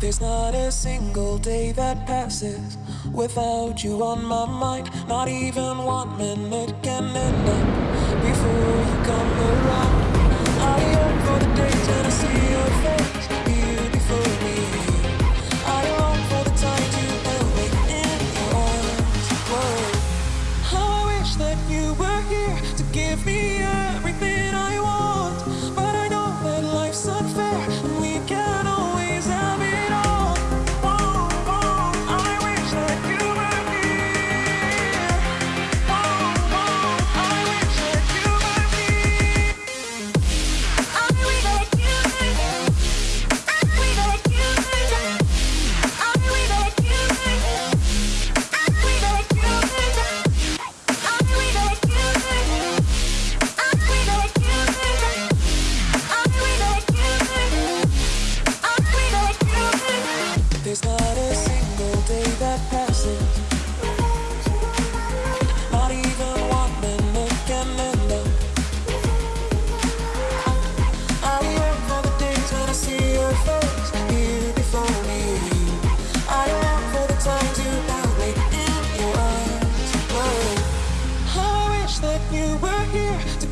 There's not a single day that passes without you on my mind. Not even one minute can end up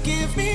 give me